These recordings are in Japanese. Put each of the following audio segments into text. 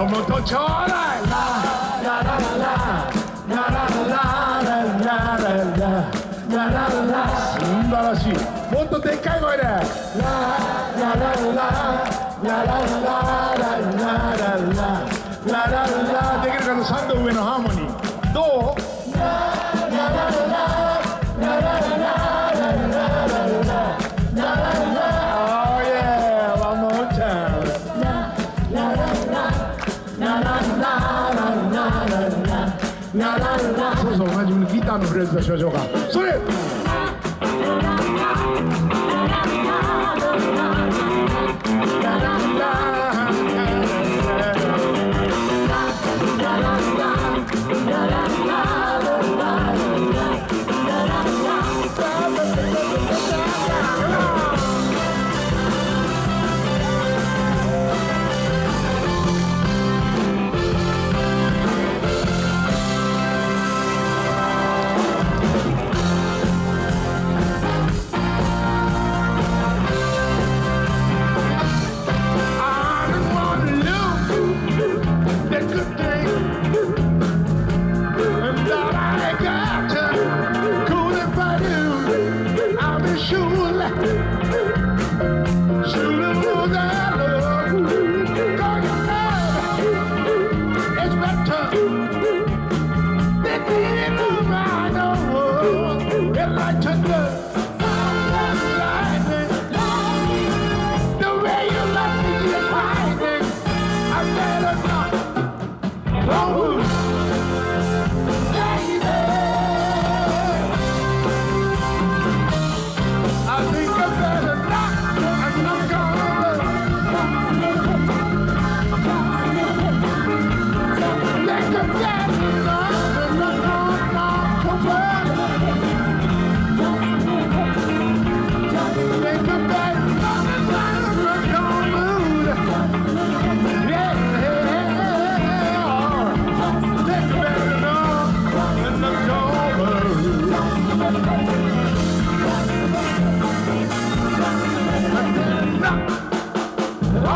ちょうだい。ラララララララララララララ素晴らしいもっとでっかい声でラララララララララララララできるかな3度上のハーモプレゼントしましょうか。それ。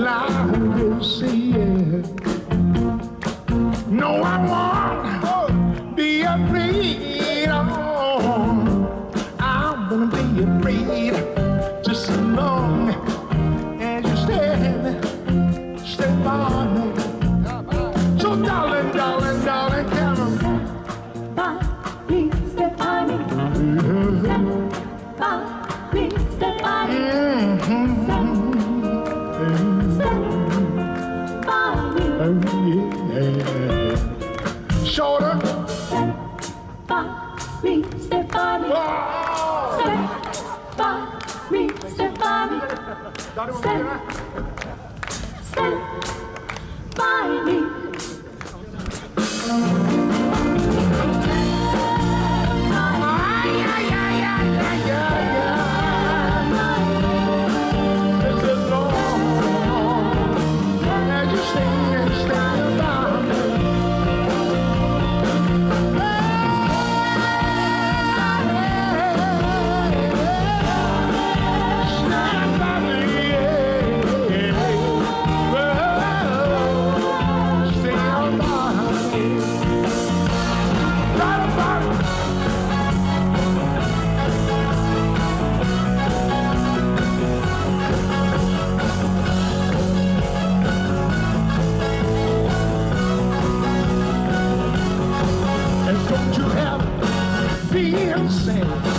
la Stand, stand by me. understand.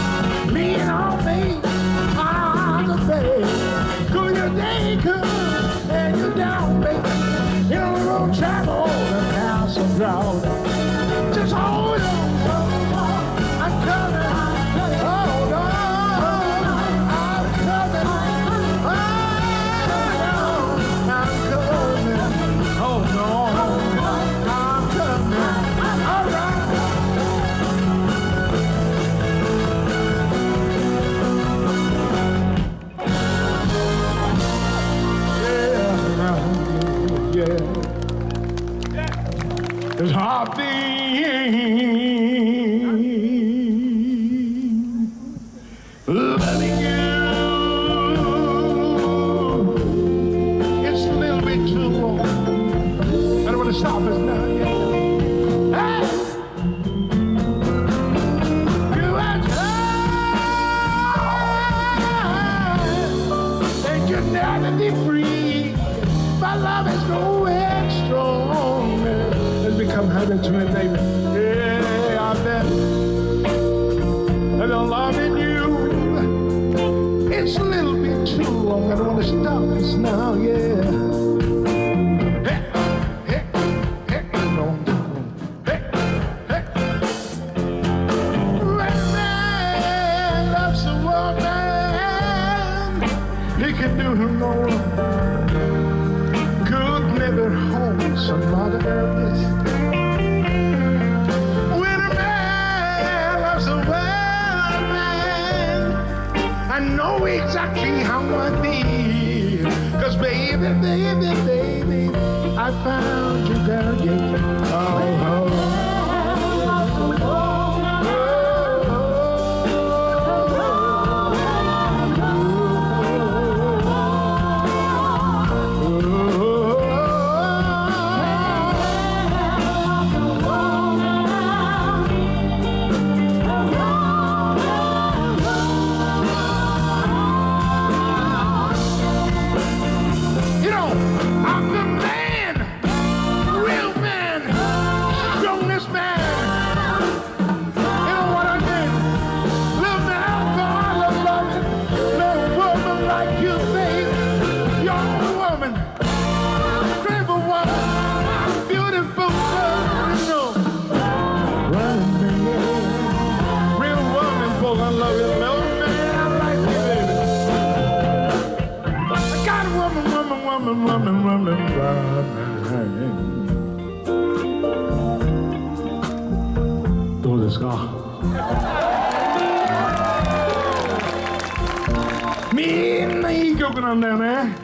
Baby, baby, baby, I found you, girl, yeah. どうですか？みんないい曲なんだよね。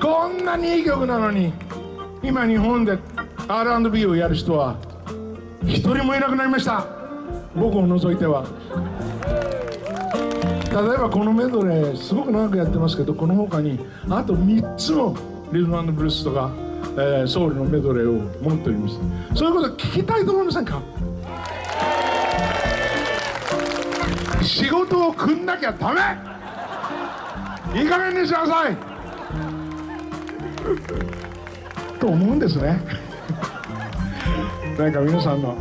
こんなにいい曲なのに今日本で R&B をやる人は一人もいなくなりました。僕を除いては。例えばこのメドレーすごく長くやってますけどこの他にあと3つのリズムブルースとか、えーソウルのメドレーを持っております。そういうこと聞きたいと思いませんか？仕事を組んなきゃダメ！いい加減にしなさい！と思うんですね。なんか皆さんの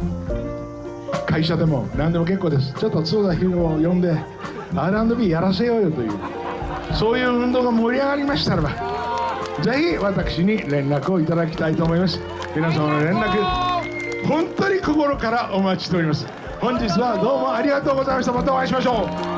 会社でも何でも結構です。ちょっと角田博を呼んで R&B やらせようよという。そういう運動が盛り上がりましたらばぜひ私に連絡をいただきたいと思います。皆様の連絡本当に心からお待ちしております。本日はどうもありがとうございました。またお会いしましょう。